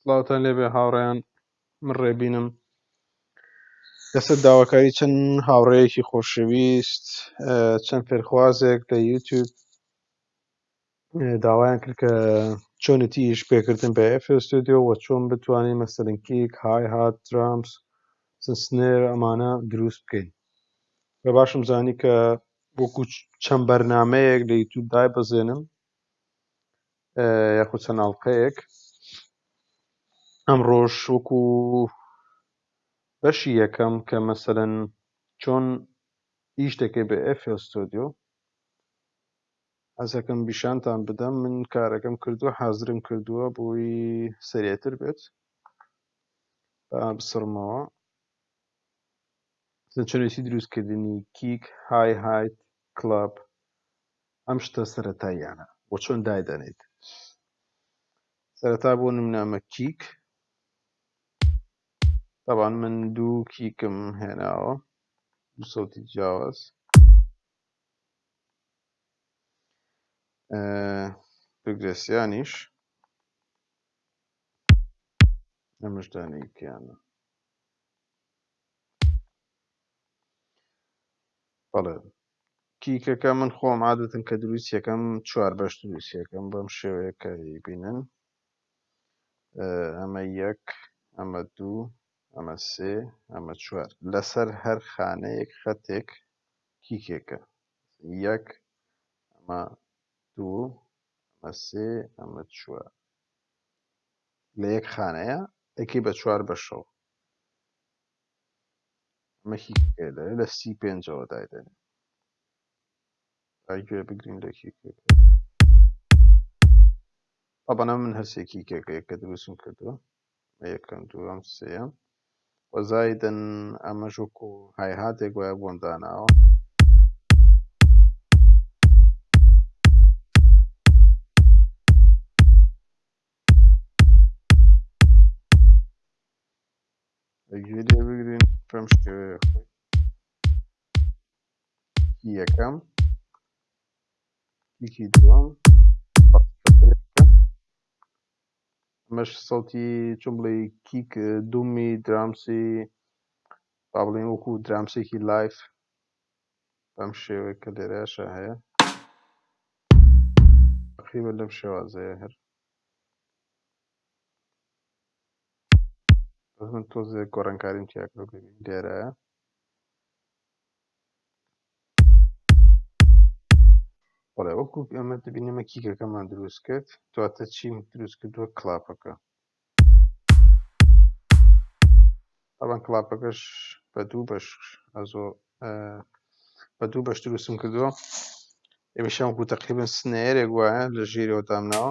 سڵاوتان لێبێ هاوڕێیان من ڕێبینم لەسەر داواکاری چەند هاوڕێیەکی خۆشەویست چەند فێرخوازێک لە یوتیوب داوایان کرد کە چۆنێتی ئیش پێکردن بە ئەفستودیۆ وە چۆن بتوانین مەسەرنکیک های هات درامس سنسنێر ئەمانە دروست بکەین بە باشم زانی کە وەکو چەند بەرنمەیەک لە یوتیوب دای بەزێنم یاخود چەند ئاڵقەیەک ئەمڕۆش وەکو بەشی یەکەم کە مەسەن چۆن ئیش دەکەی بە ئەفل ستۆدیۆ ئەزەکەم بیشانتان بدەم من کارەکەم کردووە حازرم کردووە بۆی سرێتر بێت بسڕمەوە چەندێتی دروستکردنی کیک های هایت کلاب ئەم شتە سەرەتاییانە بۆ چۆن دایدەنێیت سەرەتا بۆ نمنامە کیک تاوان من دوو کیکم هێناوە دوو سەوتی جیاواز پرگرسیانیش ئەمشدانی کیانە بەڵێ کیکەکە من خۆم عادەتەن کە دروستی یەکەم چوار بەش دروستی یەکەم بەم شێوەیە کە بینن ئەمە یەک ئەمە دوو ئەمە سێ ئەمە چوار لەسەر هەر خانەیەک خەتێک کیکێکە یەک ئەمە دوو ئەمە سێ ئەمە چوار لە یەک خانەیە ئەکی بە چوار بەشەوە ئەمە هی کێ دەێ لە سی پێنجەوە دای دەێ ئاگوێ بگرین لە کی ئەبەە من هەرسێکی کێکەیە کە دروستم کردووە یەکەم دووەم سێم وەزایدن ئەمەش وکو های هاتێک وایە بۆم داناوە گوێلێ بگرن بەم شێوەیە خۆی یەکەم یکی دووەم مەش سەوتی چون بڵێ کیک دومی درامسی با بڵێن وەکو درامسێکی لایف بەم شێوەیە کە لێرەشە هەیە تقریبا لەم شێوازەیە هەر بەس من تۆزێک گۆڕانکاریم تیا کرد ببین لێرەیە بەڵێ وەکو ئەمە دەبینەمە کیکەکەمان دروست کرد دواتە چیم دروست کردووە کلاپەکە ئەوان کلاپەکەش بە دوو بەش ئەزۆ بە دوو بەش دروستم کردووە ئێمەشیان کو تقریبن سنەیەرێک وایە لە ژێرەوە دامناوە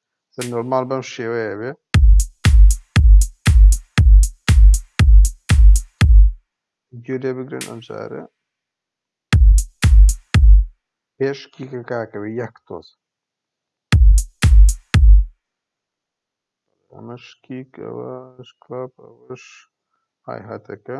ئەسن نۆرماڵ بەم شێوەیە بێ گوێ لێ بگرن ئەم جارە پێش کیکە کاکەوە یەک تۆز ئەمەش کیک ئەوەش کڵاپ ئەوەش های هاتەکە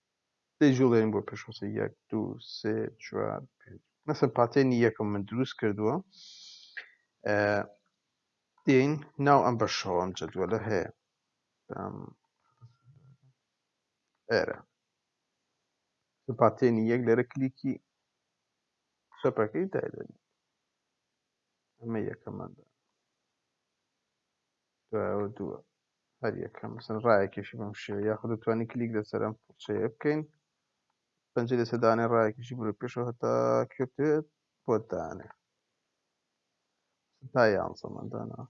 دەیجوڵێین بۆ پێش وەسە یەک دوو سێ چوار پێنج مەسە پاتێنی یەکەم من دروست کردووە دین ناو ئەم بەشەوەم جدوەلە هەیە ئێرە پاتێنی یەک لەرە کلیکی شەپەکەی دایدەنی ئەمە یەکەمەدا دوایەوە دووە هەر یەکە مەسەن ڕایەکێکی بەم شێوە یاخود دەتوانین کلیک لەسەر ئەم فڵچەیە بکەین پەنجە لەسەر دانێ ڕایەکێکی بەرە پێشەوە هەتا کوێتێت بۆ دانێ تا یانزەمان دانا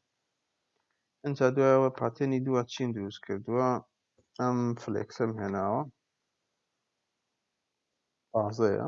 ئەجا دوایەوە پاتێنی دووە چین دروست کردووە ئەم فلێکسم هێناوە تازەیە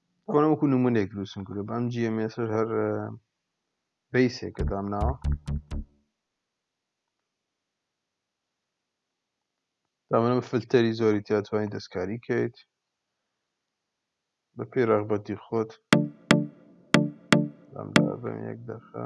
ئەوە وەکو نمونەیەک دروستم کردو بەم جیێمێسر هەر بیسێکە دام ناوە دامەنم فلتەری زۆری تیاتوانی دەستکاری کەیت بە پێی ڕغبەتی خۆت بەم یەک دەخە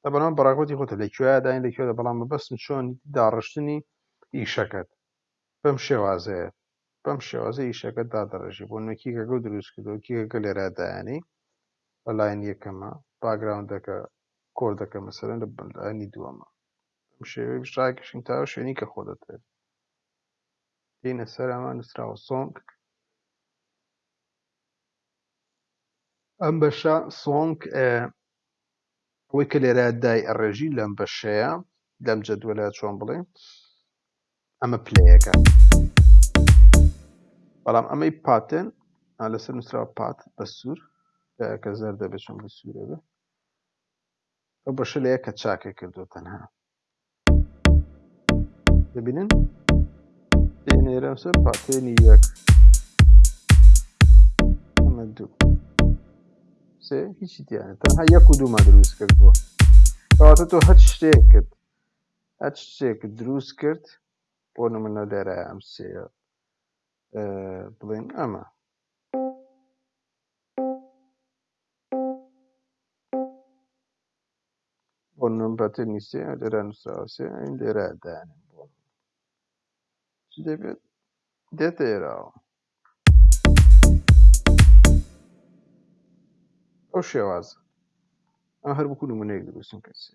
تا بەناو بەڕاکۆتی خۆتە لە کوێ داین لە کوێدا بەڵام مەبەستم چۆن داڕشتنی ئیشەکەت بەم شێوازەیە بەم شێوازە ئیشەکە دادەڕێژی بۆ نوێکیگەگە و دروست کردەوە کیگەگە لێرا دایانی بە لاین یەکەمە باگراوندەکە کۆر دەکەم مەسەرەن لە بەلانی دووەمە شێوەی بشراکەشین تا شوێنی کە خۆ دەتێت دینە سەر ئەمە نووسراوە سۆنگ ئەم بەشە سۆنگ ئەوەی کە لێرە دای ئەڕێژی لەم بەشەیە لەم جەدوەلە چۆن بڵێ ئەمە پلەیەەکە بەڵام ئەمەی پاتێن لەسەر نووسراوە پات بە سوور کە زەردە بێ چۆن بە سوورە بێ ئەو بەشە لەیە کە چاکە کردو تەنها دەبینن پێنێرەم سەر پاتێنی یەک ئەمە دوو سێ هیچی دیانە تەنها یەک و دوومان دروست کردووە کەواتە تۆ هەر شتێک کرد هەر شتێک دروست کرد بۆ نمونە لێرە ئەم سێ بڵێن ئەمە بۆ نمرەتە نیسێ لێرا نووسراوە سێ ئەوین لێرا دانێ بۆ چ دەبێت دێتە ئێراوە ئەو شێوازە ئەم هەر بکو نمونەیەک دروستم کەسی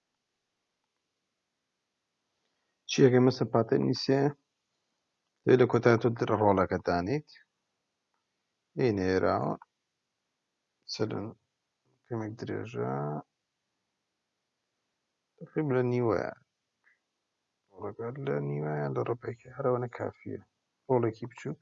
چیەکە مەسە پاتە نیسێ دێ لە کۆتا تۆ درە ڕۆڵەکە دانیت ئی نێراوە سەرن کەمێک درێژە تقریب لە نیوەیە ڕۆڵەکەت لە نیوەیە لە ڕپێکی هەرەوەە کافیە ڕۆڵێکی بچووک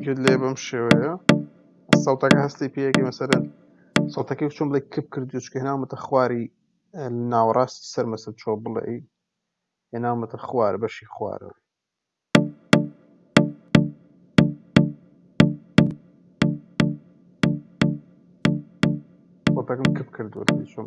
سیکرت لێ بەم شێوەیە سەوتەکە هەستی پێیەکی مەسەرەن سەوتەکەی چۆن بڵێ کپ کرد چکە هێناومەتە خواری ناوەڕاستی سەر مەسەر چۆ بڵێ هێناومەتە خوار بەشی خوارەوە سەوتەکەم کپ کردوە چۆن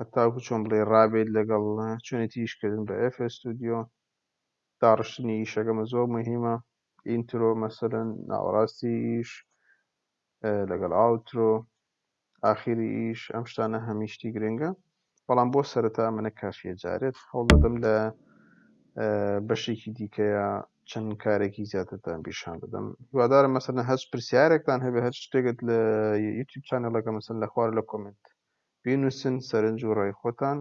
هەتاوەکو چۆن بڵێی ڕابێیت لەگەڵ چۆنێتی ئیش کردن بە FL Studio داڕشتنی ئیش ئەگەمە زۆر مهیمە ئینترۆ مەسەلەن ناوەڕاستی ئیش لەگەڵ ئاوترۆ ئاخیری ئیش ئەم شتانە هەمیشتی گرنگە بەڵام بۆ سەرەتا ئەمەە کافیە جارێت هەوڵ دەدەم لە بەشێکی دیکەیە چەند کارێکی زیاترتان پیشان بدەم هیوادارە مەسەن هەست پرسیارێکتان هەبێ هەر شتێکت لە یوتیوب چانەڵەکە مەسن لە خوار لە کۆمنت بینوسن سەرنج و ڕای خۆتان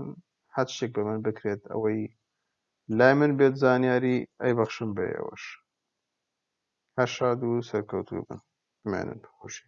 هەت شتێک بە من بکرێت ئەوەی لای من بێت زانیاری ئەی بەخشم بە ئێوەش هەر شاد و سەرکەوتوو بن مێنن خۆشی.